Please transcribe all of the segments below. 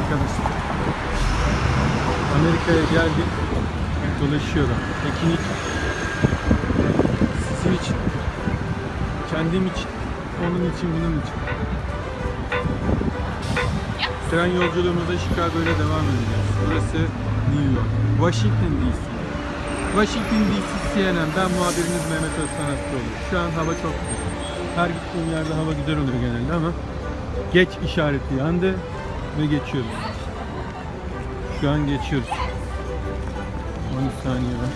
arkadaşlar. Amerika'ya geldik. Dolaşıyorum. İçin. Sizin için. Kendim için. Onun için, bunun için. Tren yolculuğumuza Chicago ile devam edeceğiz. Burası New York. Washington DC. Washington DC CNN. Ben muhabiriniz Mehmet Özkan Aslıoğlu. Şu an hava çok güzel. Her gittiğim yerde hava güzel oluyor genelde ama geç işareti yandı ve geçiyoruz. Şu an geçiyoruz. 10 saniye var.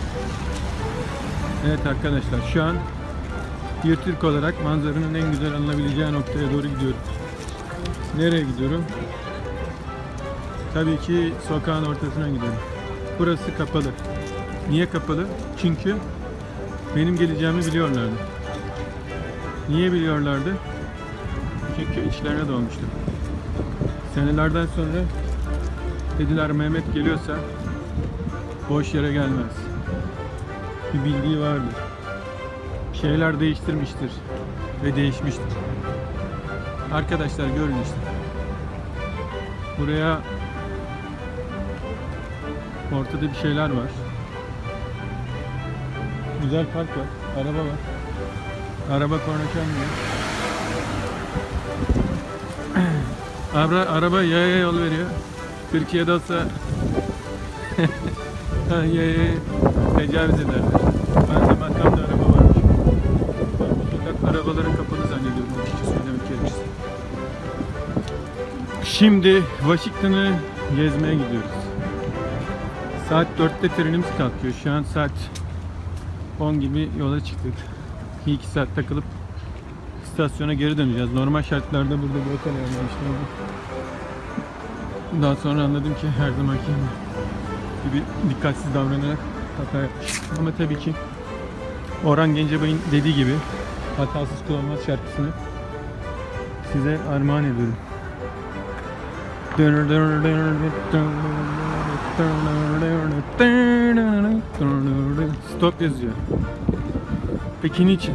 Evet arkadaşlar şu an bir olarak manzaranın en güzel alınabileceği noktaya doğru gidiyorum. Nereye gidiyorum? Tabii ki sokağın ortasına gidiyorum. Burası kapalı. Niye kapalı? Çünkü benim geleceğimi biliyorlardı. Niye biliyorlardı? Çünkü içlerine dolmuştu. Senelerden sonra dediler Mehmet geliyorsa boş yere gelmez. Bir bildiği vardır. Şeyler değiştirmiştir ve değişmiştir. Arkadaşlar görün işte. Buraya ortada bir şeyler var. Güzel park var. Araba var. Araba korna çalmıyor. Abra, araba yaya yol veriyor. Türkiye'de olsa yaya tecavüz ederler. Ben de makamda araba varmış. Sokak arabaların kapalı zannediyorum açıkçası söylemek gerekirse. Şimdi Washington'ı gezmeye gidiyoruz. Saat 4'te trenimiz kalkıyor. Şu an saat 10 gibi yola çıktık. 2 saat takılıp istasyona geri döneceğiz. Normal şartlarda burada bırakamıyorum işte. Daha sonra anladım ki her zamanki gibi dikkatsiz davranarak hata yapmışım. Ama tabii ki Orhan Gencebay'ın dediği gibi hatasız kul olmaz şarkısını size armağan ediyorum. Stop yazıyor. Peki niçin?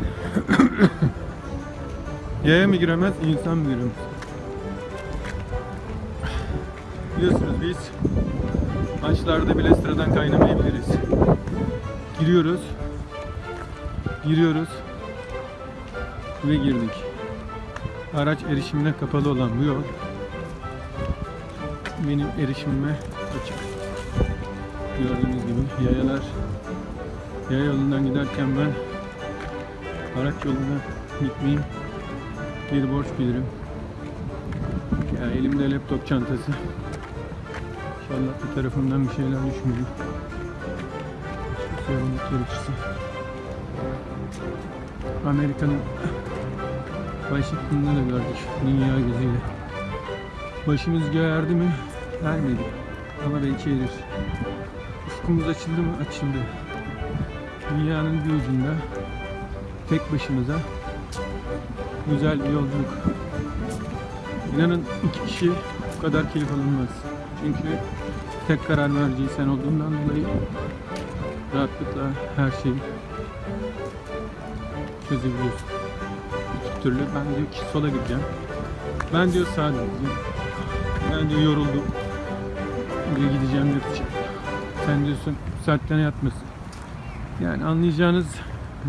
Yaya mı giremez, insan mı giremez? Biliyorsunuz biz maçlarda bile sıradan kaynamayabiliriz. Giriyoruz. Giriyoruz. Ve girdik. Araç erişimine kapalı olan bu yol benim erişimime açık. Gördüğünüz gibi yayalar yaya yolundan giderken ben araç yoluna gitmeyeyim bir borç bilirim. Ya elimde laptop çantası. İnşallah bir tarafımdan bir şeyler düşmüyor. Söylemek gerekirse. Amerika'nın Washington'da da gördük dünya gözüyle. Başımız göğe erdi mi? Ermedi. Ama belki erir. Ufkumuz açıldı mı? Açıldı. Dünyanın bir ucunda tek başımıza güzel bir yolculuk. İnanın iki kişi bu kadar keyif alınmaz. Çünkü tek karar merci sen olduğundan dolayı rahatlıkla her şeyi çözebiliyorsun. İki türlü ben diyor ki sola gideceğim. Ben diyor sağa gideceğim. Ben diyor yoruldum. Diyor gideceğim yatacağım. Sen diyorsun saatten yatmasın. Yani anlayacağınız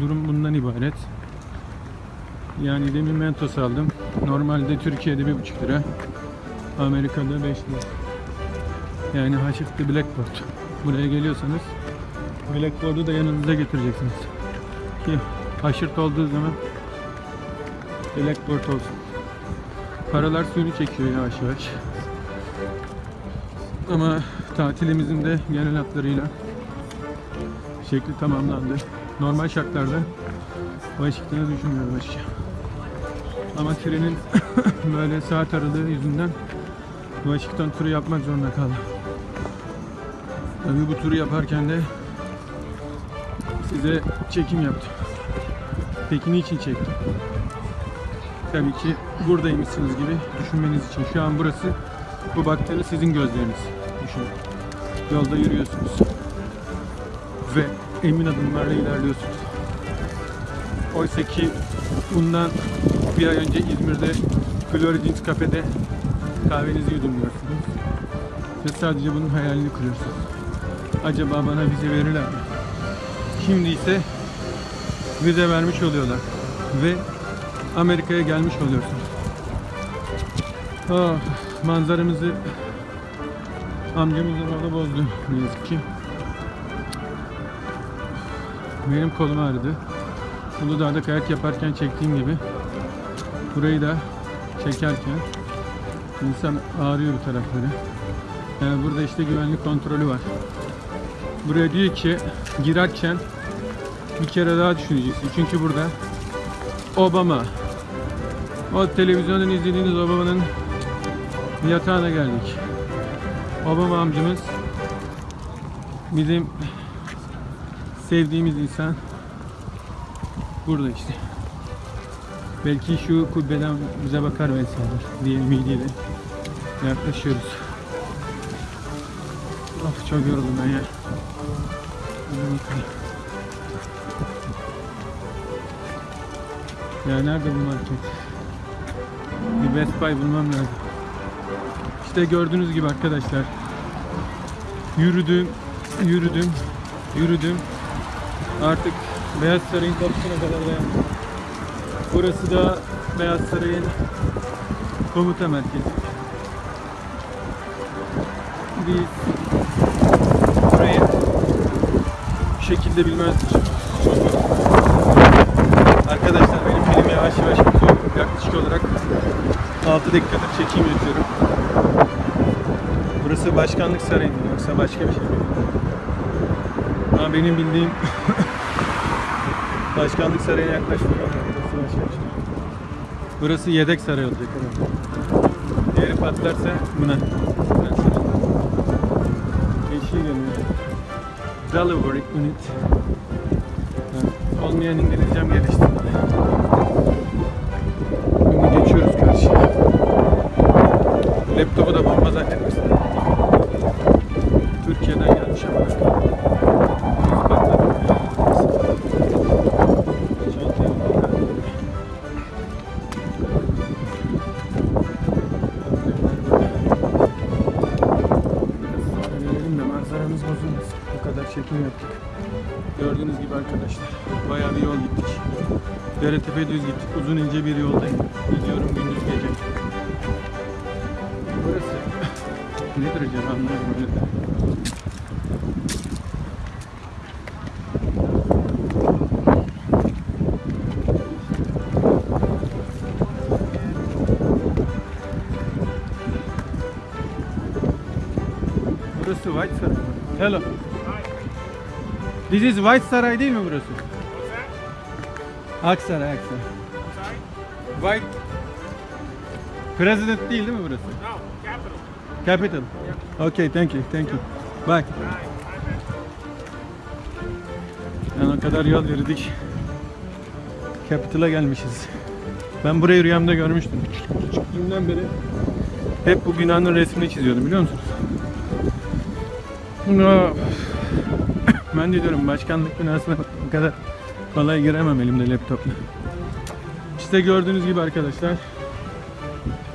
durum bundan ibaret. Yani demin Mentos aldım. Normalde Türkiye'de bir buçuk lira. Amerika'da 5 lira. Yani haşıklı Blackboard. Buraya geliyorsanız Blackboard'u da yanınıza getireceksiniz. Ki haşırt olduğu zaman Blackboard olsun. Paralar suyunu çekiyor yavaş yavaş. Ama tatilimizin de genel hatlarıyla şekli tamamlandı. Normal şartlarda Washington'a düşünmüyorum açıkçası. Ama trenin böyle saat aralığı yüzünden Washington turu yapmak zorunda kaldım. Tabii bu turu yaparken de size çekim yaptım. Peki niçin çektim? Tabii ki buradaymışsınız gibi düşünmeniz için. Şu an burası bu baktığınız sizin gözleriniz. Düşünün. Yolda yürüyorsunuz. Ve emin adımlarla ilerliyorsunuz. Oysa ki bundan bir ay önce İzmir'de Floridins kafede kahvenizi yudumluyorsunuz. Ve sadece bunun hayalini kuruyorsunuz. Acaba bana vize verirler mi? Şimdi ise vize vermiş oluyorlar. Ve Amerika'ya gelmiş oluyorsunuz. Ah, manzaramızı amcamızın oğlu bozdu ne yazık ki. Benim kolum ağrıdı. Uludağ'da kayak yaparken çektiğim gibi burayı da çekerken insan ağrıyor bu tarafları. Yani burada işte güvenlik kontrolü var. Buraya diyor ki girerken bir kere daha düşüneceksin. Çünkü burada Obama o televizyondan izlediğiniz Obama'nın yatağına geldik. Obama amcamız bizim sevdiğimiz insan burada işte. Belki şu kubbeden bize bakar vesaire diye ümidiyle yaklaşıyoruz. Of çok yoruldum ben ya. Ya nerede bu market? Bir Best Buy bulmam lazım. İşte gördüğünüz gibi arkadaşlar. Yürüdüm, yürüdüm, yürüdüm. Artık Beyaz Saray'ın kapısına kadar dayandım. Burası da Beyaz Saray'ın komuta merkezi. Biz burayı bir şekilde bilmezdik. Arkadaşlar benim film yavaş yavaş bitiyor. Yaklaşık olarak 6 dakikadır çekim yapıyorum. Burası başkanlık sarayı mı yoksa başka bir şey mi? Ama benim bildiğim başkanlık sarayına yaklaşmıyor. Burası yedek saray olacak. Diğeri patlarsa buna. Yeşil yanıyor. Delivery unit. Olmayan İngilizcem gelişti. Şimdi geçiyoruz karşıya. Laptopu da bomba zannetmesin. Manzaramız bozulmasın. Bu kadar çekim yaptık. Gördüğünüz gibi arkadaşlar bayağı bir yol gittik. Deretepe düz gittik. Uzun ince bir yoldayım. Gidiyorum gündüz gece. Burası nedir acaba anlamadım. öyle. Burası White. Hello. This is White Saray değil mi burası? Aksaray, Aksaray. White President değil değil mi burası? No, capital. Capital. Okay, thank you, thank you. Bye. Yani o kadar yol yürüdük. Capital'a gelmişiz. Ben burayı rüyamda görmüştüm. Küçüklüğümden beri hep bu binanın resmini çiziyordum biliyor musunuz? Ya, Ben de diyorum başkanlık binasına bu kadar kolay giremem elimde laptopla. İşte gördüğünüz gibi arkadaşlar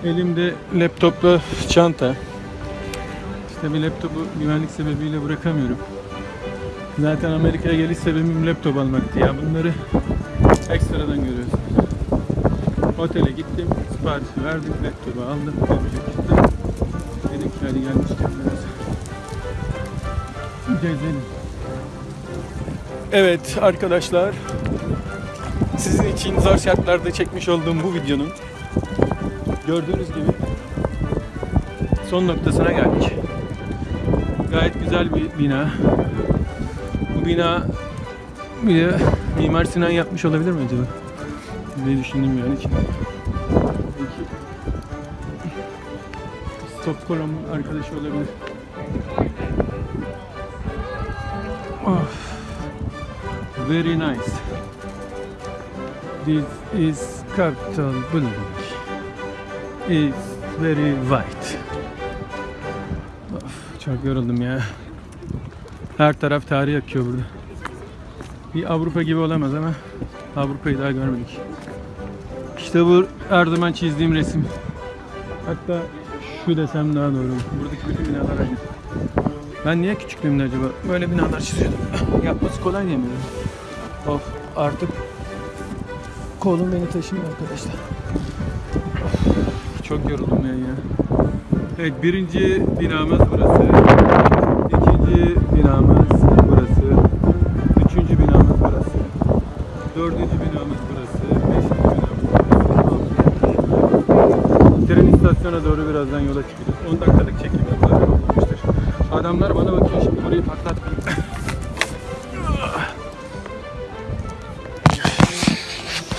elimde laptopla çanta. İşte bir laptopu güvenlik sebebiyle bırakamıyorum. Zaten Amerika'ya geliş sebebim laptop almaktı ya. Bunları ekstradan görüyorsunuz. Otele gittim, siparişi verdim, laptopu aldım, yapacak gittim. Dedim ki hadi gelmişken biraz Evet arkadaşlar, sizin için zor şartlarda çekmiş olduğum bu videonun gördüğünüz gibi son noktasına geldik. Gayet güzel bir bina. Bu bina bir Mimar Sinan yapmış olabilir mi acaba? diye düşündüm yani ki. Stockholm arkadaşı olabilir. Of. Very nice. This is Capitol building. It's very white. Of, çok yoruldum ya. Her taraf tarih akıyor burada. Bir Avrupa gibi olamaz ama Avrupa'yı daha görmedik. İşte bu her zaman çizdiğim resim. Hatta Şu desem daha doğru. Buradaki bütün binalar aynı. Ben niye küçüklüğümde acaba böyle binalar çiziyordum? Yapması kolay diye mi? Of artık kolum beni taşımıyor arkadaşlar. Of, çok yoruldum ya ya. Evet birinci binamız burası. İkinci binamız